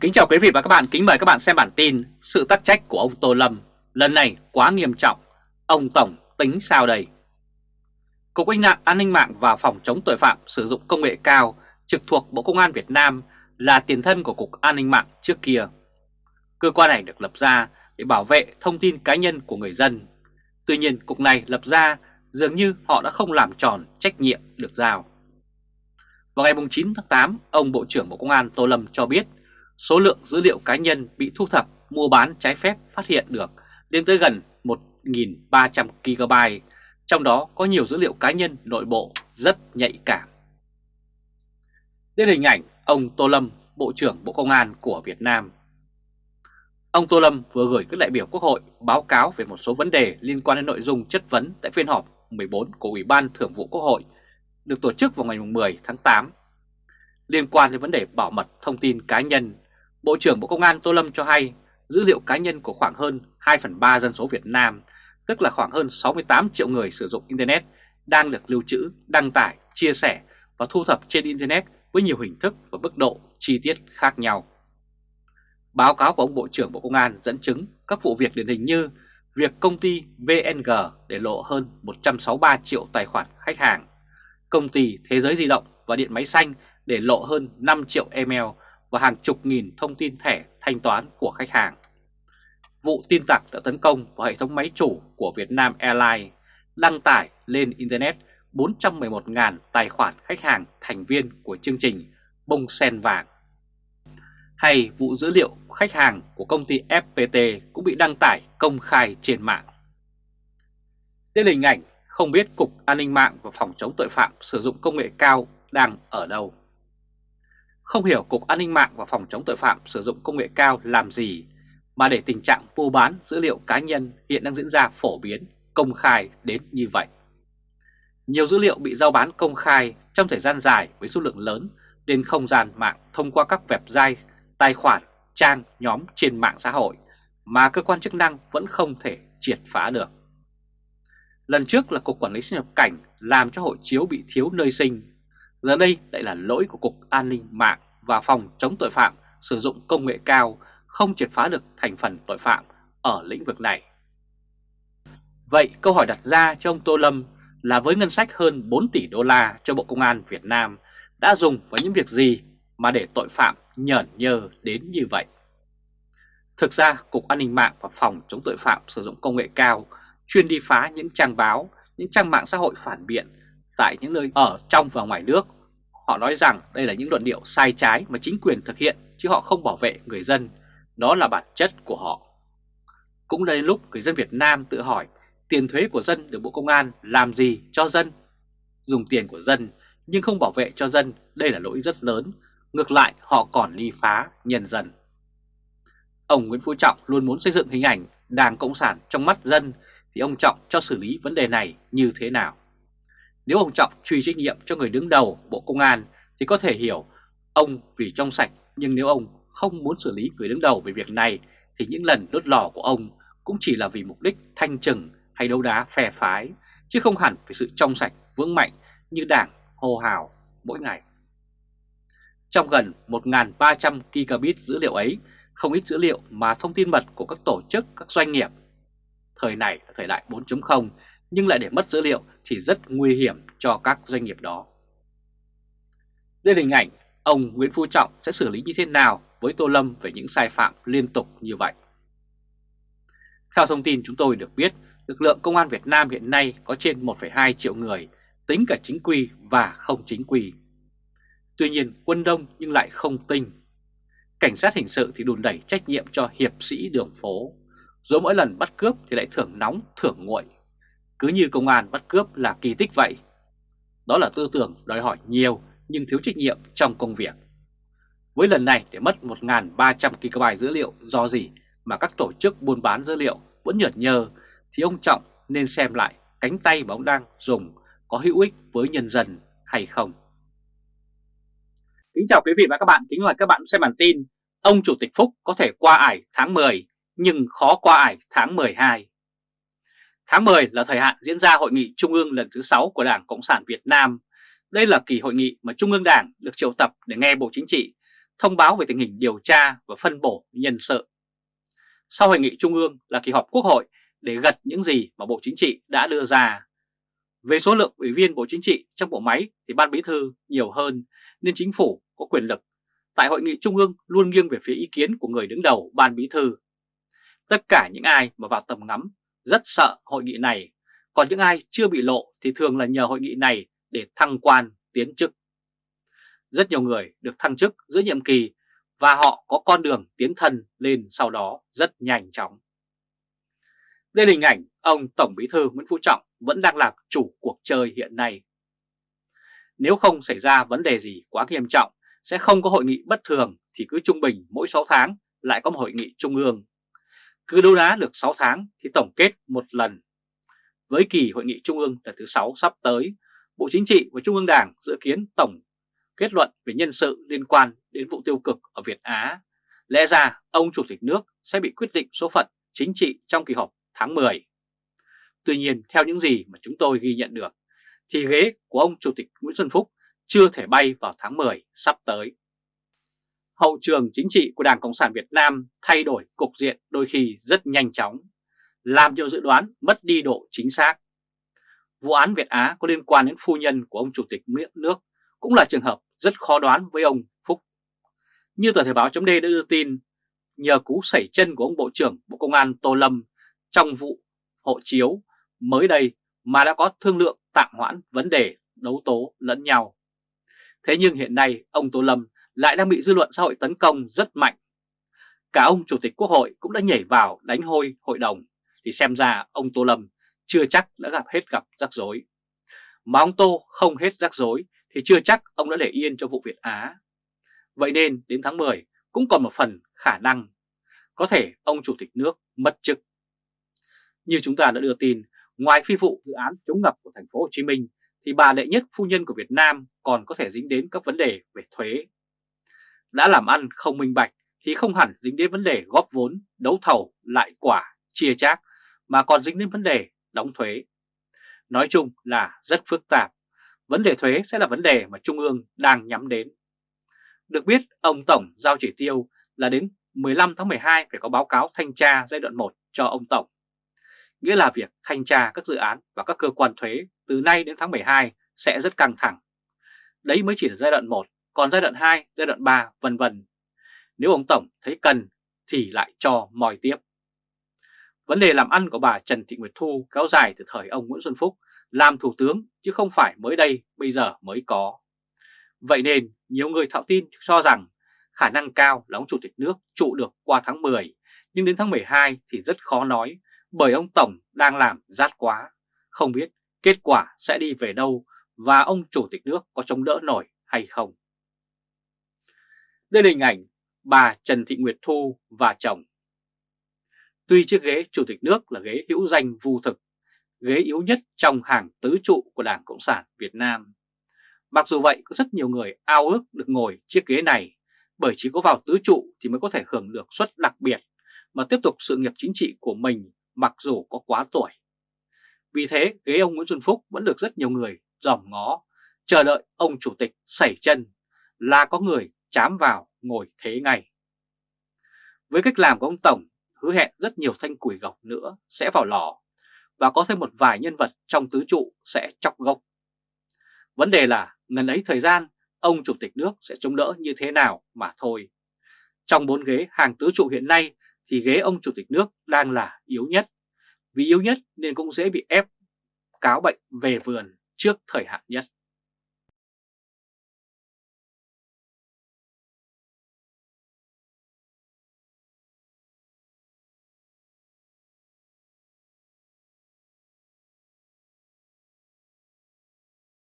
Kính chào quý vị và các bạn, kính mời các bạn xem bản tin Sự tắc trách của ông Tô Lâm lần này quá nghiêm trọng, ông Tổng tính sao đây? Cục An nạn An ninh mạng và Phòng chống tội phạm sử dụng công nghệ cao trực thuộc Bộ Công an Việt Nam là tiền thân của Cục An ninh mạng trước kia. Cơ quan này được lập ra để bảo vệ thông tin cá nhân của người dân. Tuy nhiên cục này lập ra dường như họ đã không làm tròn trách nhiệm được giao. Vào ngày 9 tháng 8, ông Bộ trưởng Bộ Công an Tô Lâm cho biết số lượng dữ liệu cá nhân bị thu thập mua bán trái phép phát hiện được lên tới gần 1.300 GB, trong đó có nhiều dữ liệu cá nhân nội bộ rất nhạy cảm. Đến hình ảnh ông Tô Lâm, Bộ trưởng Bộ Công an của Việt Nam. Ông Tô Lâm vừa gửi các đại biểu Quốc hội báo cáo về một số vấn đề liên quan đến nội dung chất vấn tại phiên họp 14 của Ủy ban Thường vụ Quốc hội được tổ chức vào ngày 10 tháng 8. Liên quan đến vấn đề bảo mật thông tin cá nhân, Bộ trưởng Bộ Công an Tô Lâm cho hay dữ liệu cá nhân của khoảng hơn 2 phần 3 dân số Việt Nam, tức là khoảng hơn 68 triệu người sử dụng Internet, đang được lưu trữ, đăng tải, chia sẻ và thu thập trên Internet với nhiều hình thức và mức độ chi tiết khác nhau. Báo cáo của ông Bộ trưởng Bộ Công an dẫn chứng các vụ việc điển hình như việc công ty VNG để lộ hơn 163 triệu tài khoản khách hàng, công ty Thế giới di động và điện máy xanh để lộ hơn 5 triệu email và hàng chục nghìn thông tin thẻ thanh toán của khách hàng. Vụ tin tặc đã tấn công vào hệ thống máy chủ của Vietnam Airlines, đăng tải lên Internet 411.000 tài khoản khách hàng thành viên của chương trình bông sen vàng. Hay vụ dữ liệu khách hàng của công ty FPT cũng bị đăng tải công khai trên mạng. Đây là hình ảnh không biết Cục An ninh mạng và Phòng chống tội phạm sử dụng công nghệ cao đang ở đâu. Không hiểu Cục An ninh mạng và Phòng chống tội phạm sử dụng công nghệ cao làm gì mà để tình trạng mua bán dữ liệu cá nhân hiện đang diễn ra phổ biến, công khai đến như vậy. Nhiều dữ liệu bị giao bán công khai trong thời gian dài với số lượng lớn lên không gian mạng thông qua các website, tài khoản, trang, nhóm trên mạng xã hội mà cơ quan chức năng vẫn không thể triệt phá được. Lần trước là Cục Quản lý xuất nhập cảnh làm cho hộ chiếu bị thiếu nơi sinh. Giờ đây lại là lỗi của Cục An ninh mạng và Phòng chống tội phạm sử dụng công nghệ cao không triệt phá được thành phần tội phạm ở lĩnh vực này. Vậy câu hỏi đặt ra cho ông Tô Lâm là với ngân sách hơn 4 tỷ đô la cho Bộ Công an Việt Nam đã dùng vào những việc gì mà để tội phạm nhởn nhơ đến như vậy? Thực ra, Cục An ninh mạng và Phòng chống tội phạm sử dụng công nghệ cao chuyên đi phá những trang báo, những trang mạng xã hội phản biện tại những nơi ở trong và ngoài nước. Họ nói rằng đây là những luận điệu sai trái mà chính quyền thực hiện chứ họ không bảo vệ người dân. Đó là bản chất của họ. Cũng đến lúc người dân Việt Nam tự hỏi tiền thuế của dân được Bộ Công an làm gì cho dân? Dùng tiền của dân nhưng không bảo vệ cho dân, đây là lỗi rất lớn. Ngược lại họ còn ly phá nhân dân. Ông Nguyễn Phú Trọng luôn muốn xây dựng hình ảnh Đảng Cộng sản trong mắt dân thì ông Trọng cho xử lý vấn đề này như thế nào? Nếu ông Trọng truy trách nhiệm cho người đứng đầu Bộ Công an thì có thể hiểu ông vì trong sạch nhưng nếu ông không muốn xử lý người đứng đầu về việc này thì những lần đốt lò của ông cũng chỉ là vì mục đích thanh trừng hay đấu đá phe phái chứ không hẳn vì sự trong sạch vững mạnh như đảng hô hào mỗi ngày. Trong gần 1.300 gigabit dữ liệu ấy, không ít dữ liệu mà thông tin mật của các tổ chức, các doanh nghiệp thời này là thời đại 4.0 nhưng lại để mất dữ liệu thì rất nguy hiểm cho các doanh nghiệp đó. Đây là hình ảnh ông Nguyễn Phú Trọng sẽ xử lý như thế nào với Tô Lâm về những sai phạm liên tục như vậy. Theo thông tin chúng tôi được biết, lực lượng công an Việt Nam hiện nay có trên 1,2 triệu người, tính cả chính quy và không chính quy. Tuy nhiên quân đông nhưng lại không tinh. Cảnh sát hình sự thì đùn đẩy trách nhiệm cho hiệp sĩ đường phố, rồi mỗi lần bắt cướp thì lại thưởng nóng thưởng nguội. Cứ như công an bắt cướp là kỳ tích vậy. Đó là tư tưởng đòi hỏi nhiều nhưng thiếu trách nhiệm trong công việc. Với lần này để mất 1.300 GB dữ liệu do gì mà các tổ chức buôn bán dữ liệu vẫn nhợt nhơ thì ông Trọng nên xem lại cánh tay mà ông đang dùng có hữu ích với nhân dân hay không. Kính chào quý vị và các bạn, kính mời các bạn xem bản tin Ông Chủ tịch Phúc có thể qua ải tháng 10 nhưng khó qua ải tháng 12. Tháng 10 là thời hạn diễn ra hội nghị trung ương lần thứ 6 của Đảng Cộng sản Việt Nam. Đây là kỳ hội nghị mà Trung ương Đảng được triệu tập để nghe Bộ Chính trị, thông báo về tình hình điều tra và phân bổ nhân sự. Sau hội nghị trung ương là kỳ họp quốc hội để gật những gì mà Bộ Chính trị đã đưa ra. Về số lượng ủy viên Bộ Chính trị trong bộ máy thì Ban Bí Thư nhiều hơn, nên chính phủ có quyền lực. Tại hội nghị trung ương luôn nghiêng về phía ý kiến của người đứng đầu Ban Bí Thư. Tất cả những ai mà vào tầm ngắm rất sợ hội nghị này, còn những ai chưa bị lộ thì thường là nhờ hội nghị này để thăng quan, tiến chức. Rất nhiều người được thăng chức giữa nhiệm kỳ và họ có con đường tiến thân lên sau đó rất nhanh chóng. Đây là hình ảnh ông Tổng Bí thư Nguyễn Phú Trọng vẫn đang làm chủ cuộc chơi hiện nay. Nếu không xảy ra vấn đề gì quá nghiêm trọng, sẽ không có hội nghị bất thường thì cứ trung bình mỗi 6 tháng lại có một hội nghị trung ương. Cứ đấu đá được 6 tháng thì tổng kết một lần. Với kỳ hội nghị trung ương lần thứ 6 sắp tới, Bộ Chính trị và Trung ương Đảng dự kiến tổng kết luận về nhân sự liên quan đến vụ tiêu cực ở Việt Á. Lẽ ra ông Chủ tịch nước sẽ bị quyết định số phận chính trị trong kỳ họp tháng 10. Tuy nhiên theo những gì mà chúng tôi ghi nhận được thì ghế của ông Chủ tịch Nguyễn Xuân Phúc chưa thể bay vào tháng 10 sắp tới. Hậu trường chính trị của Đảng Cộng sản Việt Nam thay đổi cục diện đôi khi rất nhanh chóng, làm nhiều dự đoán mất đi độ chính xác. Vụ án Việt Á có liên quan đến phu nhân của ông Chủ tịch nước cũng là trường hợp rất khó đoán với ông Phúc. Như tờ Thời báo chấm đã đưa tin, nhờ cú sẩy chân của ông Bộ trưởng Bộ Công an Tô Lâm trong vụ hộ chiếu mới đây mà đã có thương lượng tạm hoãn vấn đề đấu tố lẫn nhau. Thế nhưng hiện nay ông Tô Lâm lại đang bị dư luận xã hội tấn công rất mạnh. Cả ông Chủ tịch Quốc hội cũng đã nhảy vào đánh hôi hội đồng, thì xem ra ông Tô Lâm chưa chắc đã gặp hết gặp rắc rối. Mà ông Tô không hết rắc rối thì chưa chắc ông đã để yên cho vụ Việt Á. Vậy nên đến tháng 10 cũng còn một phần khả năng có thể ông Chủ tịch nước mất chức. Như chúng ta đã đưa tin, ngoài phi vụ dự án chống ngập của thành phố Hồ Chí Minh thì bà đệ nhất phu nhân của Việt Nam còn có thể dính đến các vấn đề về thuế. Đã làm ăn không minh bạch thì không hẳn dính đến vấn đề góp vốn, đấu thầu, lại quả, chia chác mà còn dính đến vấn đề đóng thuế. Nói chung là rất phức tạp. Vấn đề thuế sẽ là vấn đề mà Trung ương đang nhắm đến. Được biết, ông Tổng giao chỉ tiêu là đến 15 tháng 12 phải có báo cáo thanh tra giai đoạn 1 cho ông Tổng nghĩa là việc thanh tra các dự án và các cơ quan thuế từ nay đến tháng 12 sẽ rất căng thẳng. Đấy mới chỉ là giai đoạn 1, còn giai đoạn 2, giai đoạn 3 vân vân. Nếu ông Tổng thấy cần thì lại cho mòi tiếp. Vấn đề làm ăn của bà Trần Thị Nguyệt Thu kéo dài từ thời ông Nguyễn Xuân Phúc làm thủ tướng chứ không phải mới đây bây giờ mới có. Vậy nên nhiều người thạo tin cho rằng khả năng cao là ông Chủ tịch nước trụ được qua tháng 10 nhưng đến tháng 12 thì rất khó nói bởi ông Tổng đang làm rát quá, không biết kết quả sẽ đi về đâu và ông Chủ tịch nước có chống đỡ nổi hay không. Đây là hình ảnh bà Trần Thị Nguyệt Thu và chồng. Tuy chiếc ghế Chủ tịch nước là ghế hữu danh vu thực, ghế yếu nhất trong hàng tứ trụ của Đảng Cộng sản Việt Nam. Mặc dù vậy, có rất nhiều người ao ước được ngồi chiếc ghế này, bởi chỉ có vào tứ trụ thì mới có thể hưởng được suất đặc biệt mà tiếp tục sự nghiệp chính trị của mình mặc dù có quá tuổi. Vì thế ghế ông Nguyễn Xuân Phúc vẫn được rất nhiều người dòm ngó, chờ đợi ông chủ tịch sẩy chân là có người chám vào ngồi thế ngay. Với cách làm của ông Tổng, hứa hẹn rất nhiều thanh củi gọc nữa sẽ vào lò và có thêm một vài nhân vật trong tứ trụ sẽ chọc gốc. Vấn đề là ngần ấy thời gian ông chủ tịch nước sẽ chống đỡ như thế nào mà thôi. Trong bốn ghế hàng tứ trụ hiện nay thì ghế ông chủ tịch nước đang là yếu nhất. Vì yếu nhất nên cũng dễ bị ép cáo bệnh về vườn trước thời hạn nhất.